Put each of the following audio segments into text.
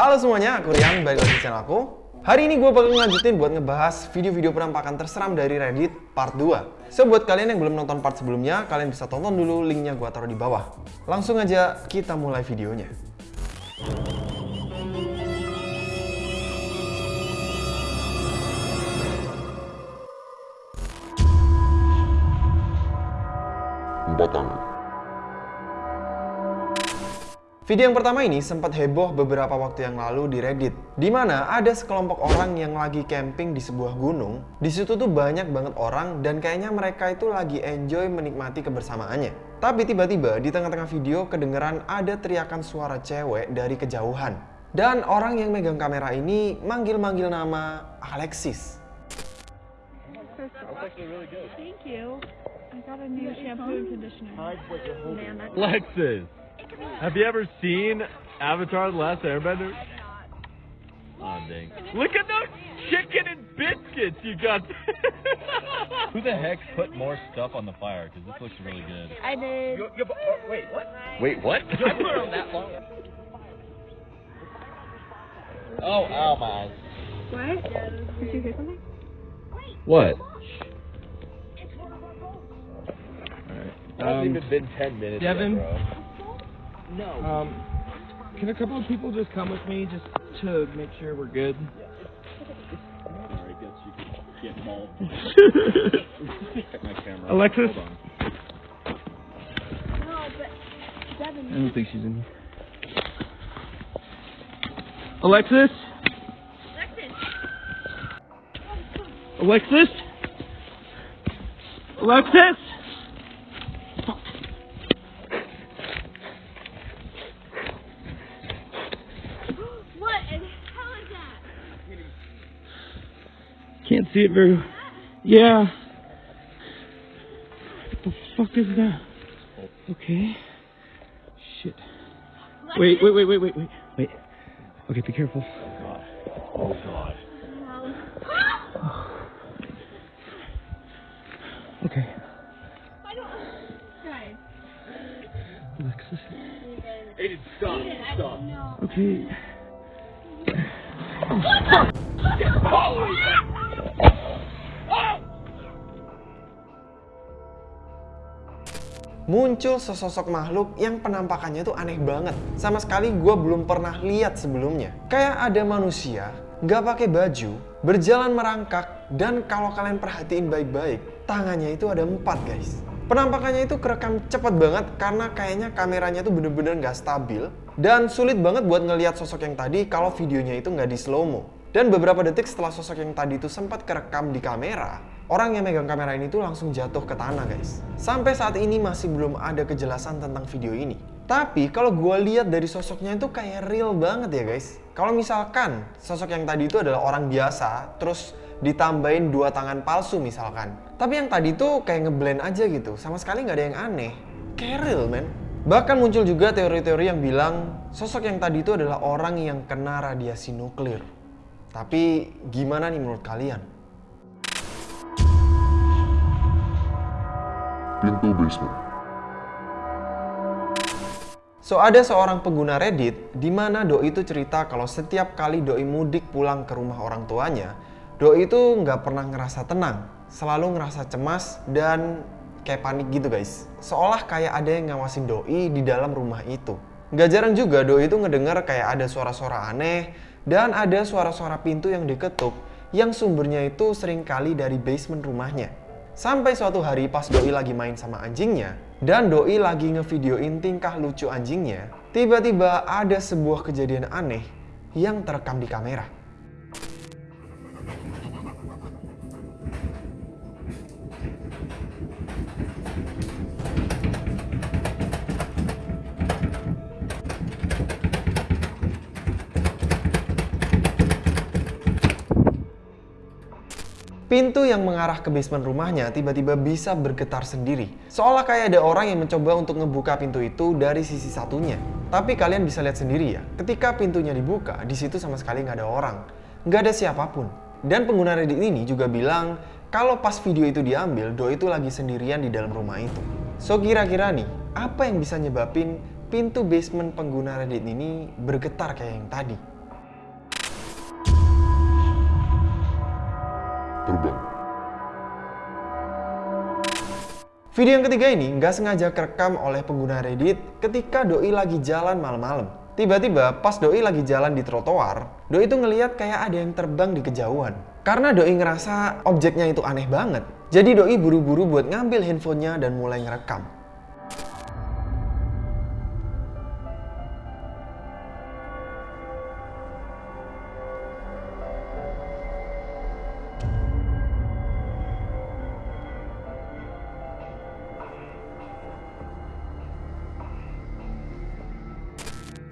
Halo semuanya, aku Rian, balik lagi di channel aku. Hari ini gue bakal ngelanjutin buat ngebahas video-video penampakan terseram dari Reddit part 2. So, buat kalian yang belum nonton part sebelumnya, kalian bisa tonton dulu, linknya gue taruh di bawah. Langsung aja kita mulai videonya. Video yang pertama ini sempat heboh beberapa waktu yang lalu di Reddit, di mana ada sekelompok orang yang lagi camping di sebuah gunung. Di situ tuh banyak banget orang dan kayaknya mereka itu lagi enjoy menikmati kebersamaannya. Tapi tiba-tiba di tengah-tengah video kedengeran ada teriakan suara cewek dari kejauhan. Dan orang yang megang kamera ini manggil-manggil nama Alexis. Thank you. I got a new shampoo and conditioner. Man, that's Lexus, have you ever seen Avatar: The Last Airbender? Oh dang! Look at those chicken and biscuits you got. Who the heck put more stuff on the fire? Because this looks really good. I did. Oh, wait, what? Wait, what? I put it on that long. Oh, ow, my eyes. What? Did you hear something? What? It hasn't um, even been 10 minutes Devin? yet, bro. Um, can a couple of people just come with me just to make sure we're good? Alright, guess you could get involved. Check my camera. Alexis? Hold on. No, but Devin. I don't think she's in here. Alexis? Alexis? Alexis? What in hell is that? Can't see it very. Yeah. What the fuck is that? Okay. Shit. Wait, wait, wait, wait, wait, wait, wait. Okay, be careful. Oh, God. Okay. I don't. Guys. Alexis. Aiden, stop. Stop. Okay. Muncul sesosok makhluk yang penampakannya tuh aneh banget. Sama sekali gue belum pernah lihat sebelumnya. Kayak ada manusia, nggak pakai baju, berjalan merangkak, dan kalau kalian perhatiin baik-baik, tangannya itu ada empat guys. Penampakannya itu kerekam cepet banget karena kayaknya kameranya tuh bener-bener nggak stabil dan sulit banget buat ngelihat sosok yang tadi kalau videonya itu nggak di slow mo. Dan beberapa detik setelah sosok yang tadi itu sempat kerekam di kamera, orang yang megang kamera ini tuh langsung jatuh ke tanah guys. Sampai saat ini masih belum ada kejelasan tentang video ini. Tapi kalau gue lihat dari sosoknya itu kayak real banget ya guys. Kalau misalkan sosok yang tadi itu adalah orang biasa, terus ditambahin dua tangan palsu misalkan. Tapi yang tadi tuh kayak ngeblend aja gitu, sama sekali nggak ada yang aneh. Kayak real man. Bahkan muncul juga teori-teori yang bilang sosok yang tadi itu adalah orang yang kena radiasi nuklir. Tapi gimana nih menurut kalian? Pintu basement. So ada seorang pengguna Reddit di mana Doi itu cerita kalau setiap kali Doi mudik pulang ke rumah orang tuanya, Doi itu nggak pernah ngerasa tenang, selalu ngerasa cemas dan kayak panik gitu guys. Seolah kayak ada yang ngawasin Doi di dalam rumah itu. Nggak jarang juga Doi itu ngedenger kayak ada suara-suara aneh dan ada suara-suara pintu yang diketuk yang sumbernya itu sering kali dari basement rumahnya. Sampai suatu hari pas Doi lagi main sama anjingnya, dan Doi lagi ngevideoin tingkah lucu anjingnya, tiba-tiba ada sebuah kejadian aneh yang terekam di kamera. Pintu yang mengarah ke basement rumahnya tiba-tiba bisa bergetar sendiri. Seolah kayak ada orang yang mencoba untuk ngebuka pintu itu dari sisi satunya. Tapi kalian bisa lihat sendiri ya, ketika pintunya dibuka, di situ sama sekali nggak ada orang. Nggak ada siapa pun. Dan pengguna Reddit ini juga bilang kalau pas video itu diambil, Do itu lagi sendirian di dalam rumah itu. So kira-kira nih, apa yang bisa nyebabin pintu basement pengguna Reddit ini bergetar kayak yang tadi? Terbang. Video yang ketiga ini nggak sengaja kerekam oleh pengguna Reddit ketika Doi lagi jalan malam-malam. Tiba-tiba pas Doi lagi jalan di trotoar, Doi itu ngeliat kayak ada yang terbang di kejauhan. Karena Doi ngerasa objeknya itu aneh banget. Jadi Doi buru-buru buat ngambil handphonenya dan mulai ngerekam.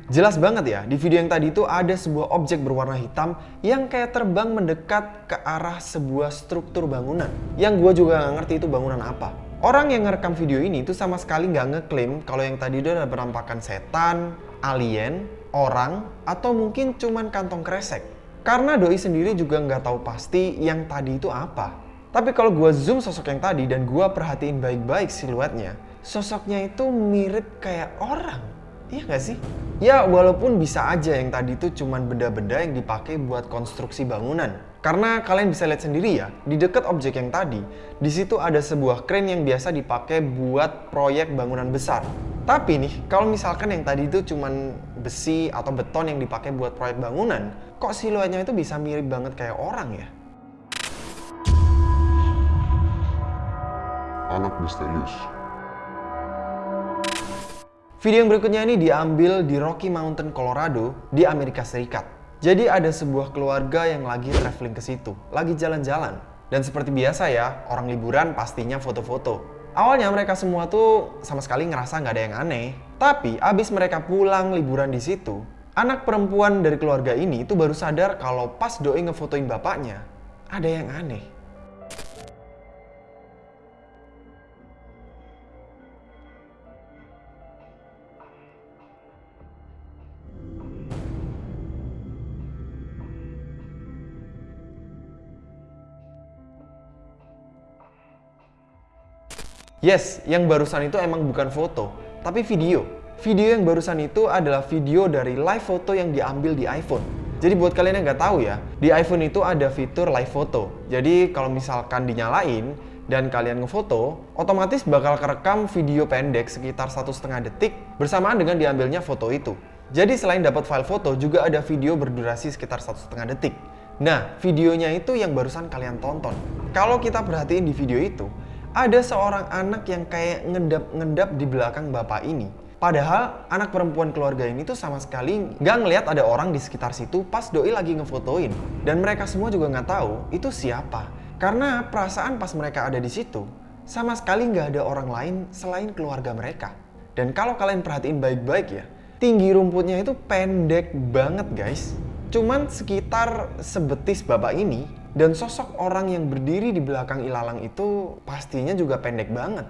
Jelas banget ya, di video yang tadi itu ada sebuah objek berwarna hitam yang kayak terbang mendekat ke arah sebuah struktur bangunan. Yang gue juga nggak ngerti itu bangunan apa. Orang yang ngerekam video ini itu sama sekali nggak ngeklaim kalau yang tadi itu ada penampakan setan, alien, orang, atau mungkin cuman kantong kresek. Karena Doi sendiri juga nggak tahu pasti yang tadi itu apa. Tapi kalau gue zoom sosok yang tadi dan gue perhatiin baik-baik siluetnya, sosoknya itu mirip kayak orang. Iya gak sih? Ya walaupun bisa aja yang tadi itu cuman benda-benda yang dipakai buat konstruksi bangunan. Karena kalian bisa lihat sendiri ya, di dekat objek yang tadi, di situ ada sebuah crane yang biasa dipakai buat proyek bangunan besar. Tapi nih, kalau misalkan yang tadi itu cuman besi atau beton yang dipakai buat proyek bangunan, kok siluetnya itu bisa mirip banget kayak orang ya? Anak misterius. Video yang berikutnya ini diambil di Rocky Mountain, Colorado, di Amerika Serikat. Jadi ada sebuah keluarga yang lagi traveling ke situ, lagi jalan-jalan. Dan seperti biasa ya, orang liburan pastinya foto-foto. Awalnya mereka semua tuh sama sekali ngerasa nggak ada yang aneh. Tapi abis mereka pulang liburan di situ, anak perempuan dari keluarga ini tuh baru sadar kalau pas doi ngefotoin bapaknya, ada yang aneh. Yes, yang barusan itu emang bukan foto, tapi video. Video yang barusan itu adalah video dari live foto yang diambil di iPhone. Jadi buat kalian yang nggak tahu ya, di iPhone itu ada fitur live foto. Jadi kalau misalkan dinyalain dan kalian ngefoto, otomatis bakal kerekam video pendek sekitar satu setengah detik bersamaan dengan diambilnya foto itu. Jadi selain dapat file foto, juga ada video berdurasi sekitar satu setengah detik. Nah, videonya itu yang barusan kalian tonton. Kalau kita perhatiin di video itu, ada seorang anak yang kayak ngedap-ngedap di belakang bapak ini. Padahal anak perempuan keluarga ini tuh sama sekali nggak ngelihat ada orang di sekitar situ pas doi lagi ngefotoin. Dan mereka semua juga nggak tahu itu siapa. Karena perasaan pas mereka ada di situ, sama sekali nggak ada orang lain selain keluarga mereka. Dan kalau kalian perhatiin baik-baik ya, tinggi rumputnya itu pendek banget guys. Cuman sekitar sebetis bapak ini dan sosok orang yang berdiri di belakang ilalang itu pastinya juga pendek banget.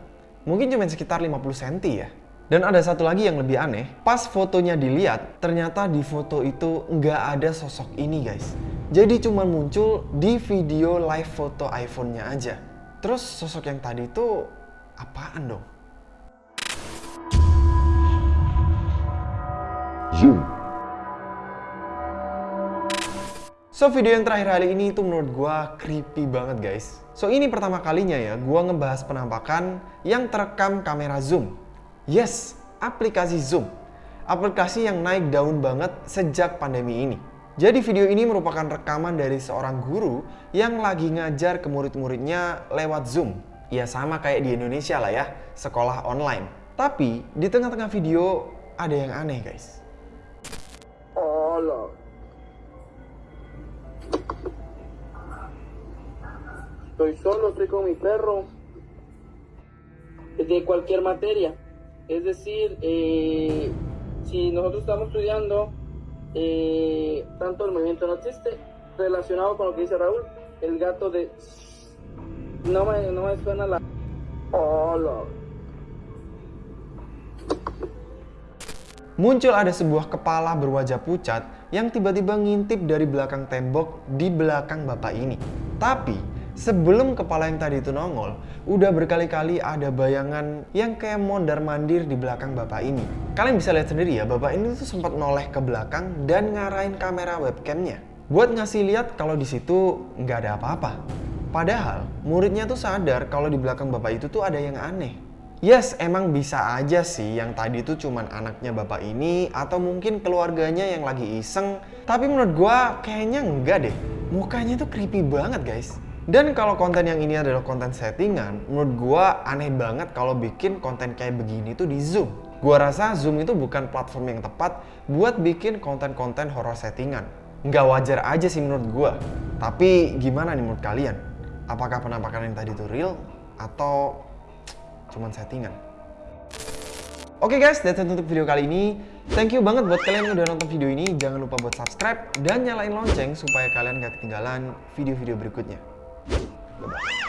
Mungkin cuma sekitar 50 cm ya. Dan ada satu lagi yang lebih aneh, pas fotonya dilihat, ternyata di foto itu nggak ada sosok ini guys. Jadi cuma muncul di video live foto iPhone-nya aja. Terus sosok yang tadi itu apaan dong? Zoom. So video yang terakhir kali ini itu menurut gue creepy banget guys. So ini pertama kalinya ya gue ngebahas penampakan yang terekam kamera zoom. Yes, aplikasi zoom. Aplikasi yang naik daun banget sejak pandemi ini. Jadi video ini merupakan rekaman dari seorang guru yang lagi ngajar ke murid-muridnya lewat Zoom. Ya sama kayak di Indonesia lah ya, sekolah online. Tapi di tengah-tengah video ada yang aneh guys. Hola. Estoy solo, estoy con mi perro. De cualquier materia. Es decir, eh, si nosotros estamos estudiando eh, tanto el movimiento no existe, relacionado con lo que dice Raúl, el gato de... No me, no me suena la... Hola. Muncul ada sebuah kepala berwajah pucat yang tiba-tiba ngintip dari belakang tembok di belakang bapak ini. Tapi sebelum kepala yang tadi itu nongol, udah berkali-kali ada bayangan yang kayak mondar-mandir di belakang bapak ini. Kalian bisa lihat sendiri ya, bapak ini tuh sempat noleh ke belakang dan ngarahin kamera webcamnya. Buat ngasih lihat kalau di situ nggak ada apa-apa. Padahal muridnya tuh sadar kalau di belakang bapak itu tuh ada yang aneh. Yes, emang bisa aja sih yang tadi tuh cuman anaknya bapak ini atau mungkin keluarganya yang lagi iseng. Tapi menurut gua kayaknya enggak deh. Mukanya tuh creepy banget guys. Dan kalau konten yang ini adalah konten settingan, menurut gua aneh banget kalau bikin konten kayak begini tuh di Zoom. Gua rasa Zoom itu bukan platform yang tepat buat bikin konten-konten horror settingan. Nggak wajar aja sih menurut gua. Tapi gimana nih menurut kalian? Apakah penampakan yang tadi itu real atau cuman settingan? Oke guys, that's it untuk video kali ini. Thank you banget buat kalian yang udah nonton video ini. Jangan lupa buat subscribe dan nyalain lonceng supaya kalian gak ketinggalan video-video berikutnya. Ah!